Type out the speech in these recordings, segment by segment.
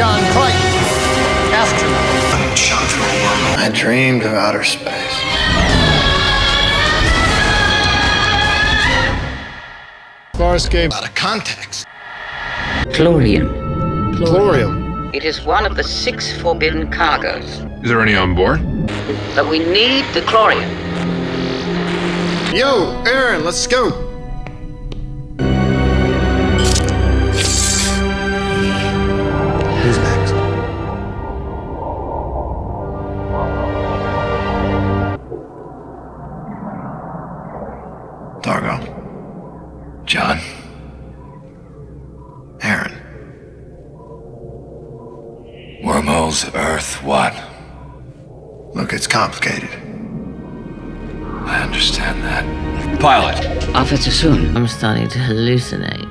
John Crichton, astronaut. Shot through a wormhole. I dreamed of outer space. Farscape. Out of context. Chlorium. Chlorium. It is one of the six forbidden cargoes. Is there any on board? But we need the chlorium. Yo, Aeryn, let's go. Wormholes, Earth, what? Look, it's complicated. I understand that. Pilot, Officer Soon. I'm starting to hallucinate.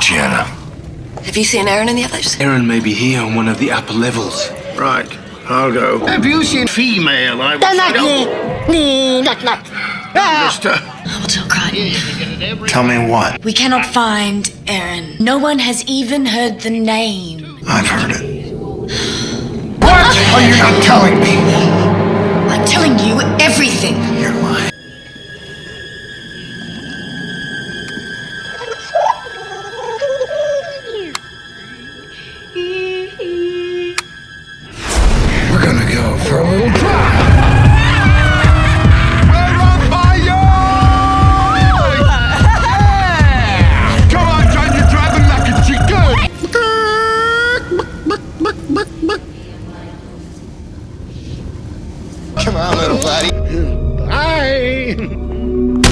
Chiana. Have you seen Aeryn and the others? Aeryn may be here on one of the upper levels. Right, I'll go. Have you seen female? I Just, uh, I'll tell Crichton. Tell me what? We cannot find Aeryn. No one has even heard the name. I've heard it. Are you not telling me? I'm telling you everything. Come on, little buddy. Hi.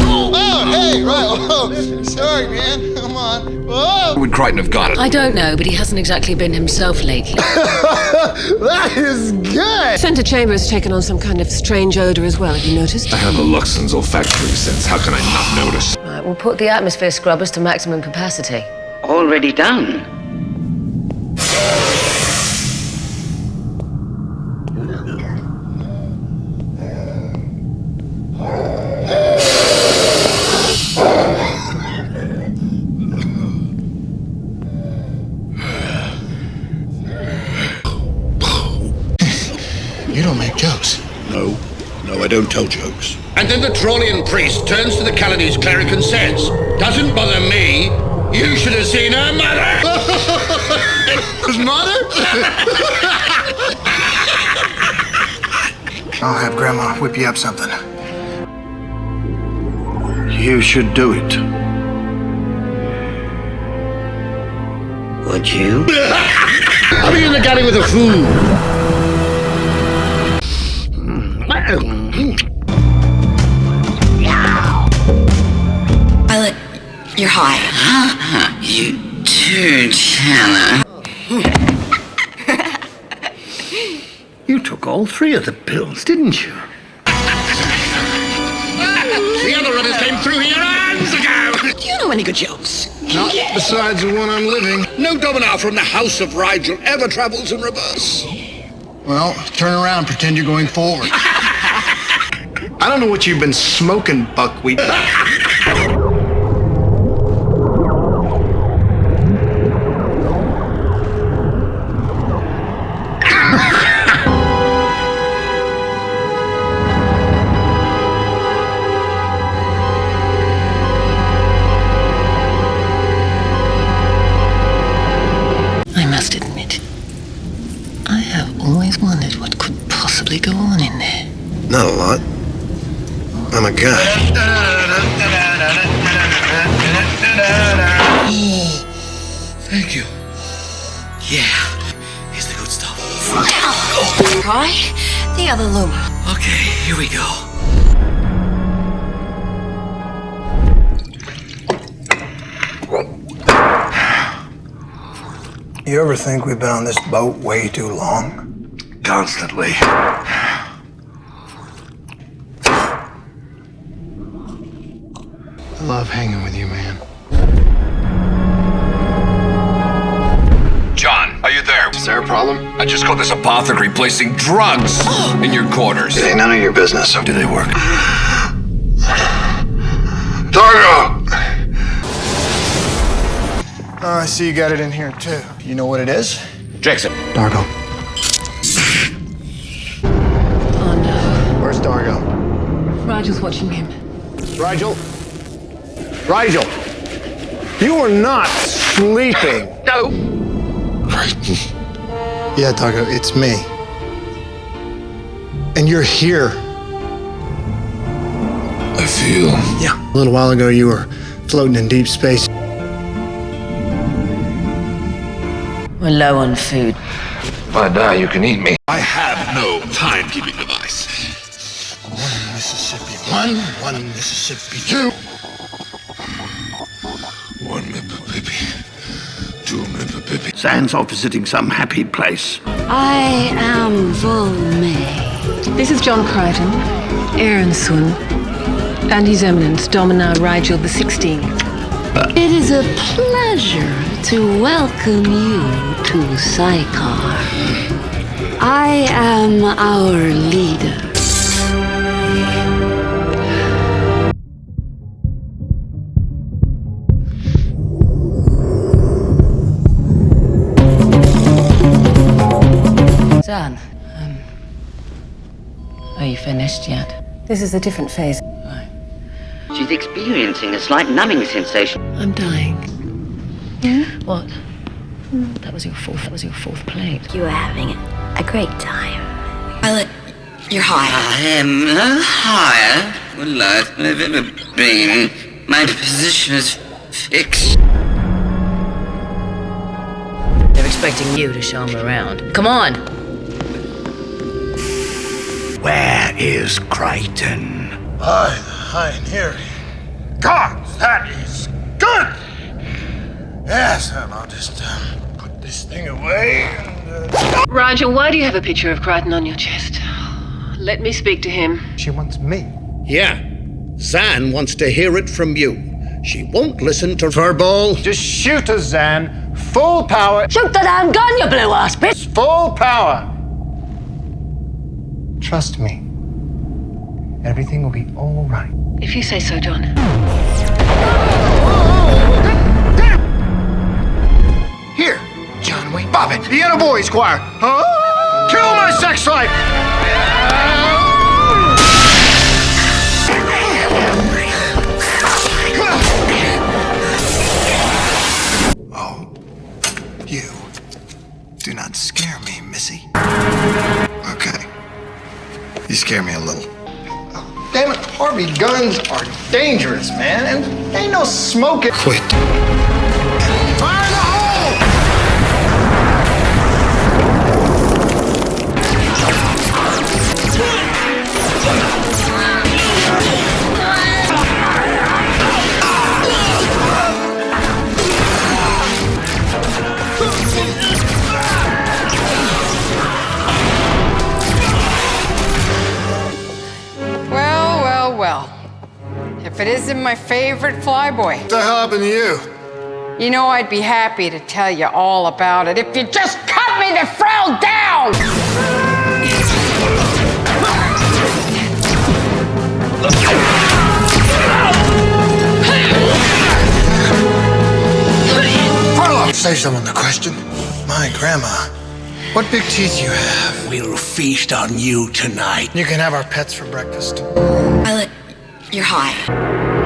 Oh, hey, right. Oh, sorry, man. Come on. Whoa. Would Crichton have got it? I don't know, but he hasn't exactly been himself lately. That is good. Senator Chambers has taken on some kind of strange odor as well. Have you noticed? I have a Luxan's olfactory sense. How can I not notice? Right, we'll put the atmosphere scrubbers to maximum capacity. Already done. I don't tell jokes. And then the Trollian priest turns to the Caledys cleric and says, Doesn't bother me. You should have seen her mother. His mother? I'll have Grandma whip you up something. You should do it. Would you? I'll be in the galley with the food. High. You too, Tanner. You took all three of the pills, didn't you? The other runners came through here hands ago. Do you know any good jokes? Not besides the one I'm living. No Dominar from the House of Rygel ever travels in reverse. Well, turn around, pretend you're going forward. I don't know what you've been smoking, buckwheat. Not a lot. I'm a guy. Thank you. Yeah, here's the good stuff. Try the other Luma. Okay, here we go. You ever think we've been on this boat way too long? Constantly. Love hanging with you, man. John, are you there? Is there a problem? I just caught this apothecary placing drugs in your quarters. It ain't none of your business. Do they work? D'Argo! Oh, I see you got it in here, too. You know what it is? Jackson. D'Argo. Oh no. Where's D'Argo? Rygel's watching him. Rygel? Rygel! You are not sleeping. No! Yeah, D'Argo, it's me. And you're here. I feel. Yeah. A little while ago, you were floating in deep space. We're low on food. If I die, you can eat me. I have no timekeeping device. One Mississippi one, one Mississippi two. Mississippi. Zhaan's off visiting some happy place. I am Volmay. This is John Crichton, Aeryn Sun, and His Eminence Dominar Rygel the Sixteenth. It is a pleasure to welcome you to Sychar. I am our leader. Finished yet? This is a different phase. She's experiencing a slight numbing sensation. I'm dying. Yeah? What? That was your fourth. That was your fourth plate. You were having a great time. Violet, you're high. I am no higher than life than I've ever been. My position is fixed. They're expecting you to show them around. Come on. Where is Crichton? I, I am here. God, that is good! Yes, I'll just um, put this thing away and. Uh... Rygel, why do you have a picture of Crichton on your chest? Let me speak to him. She wants me. Yeah. Zhaan wants to hear it from you. She won't listen to verbal. Just shoot us, Zhaan. Full power. Shoot the damn gun, you blue ass bitch! Full power. Trust me. Everything will be all right. If you say so, John. Here, John Wayne Bobbitt, the Inner Boys Choir. Huh? Kill my sex life! Scare me a little. Damn it, Harvey, guns are dangerous, man, and ain't no smoking. Quit. It isn't my favorite flyboy. What the hell happened to you? You know, I'd be happy to tell you all about it if you just cut me the frell down! Farlow! Say someone the question. My grandma. What big teeth you have. We'll feast on you tonight. You can have our pets for breakfast. You're high.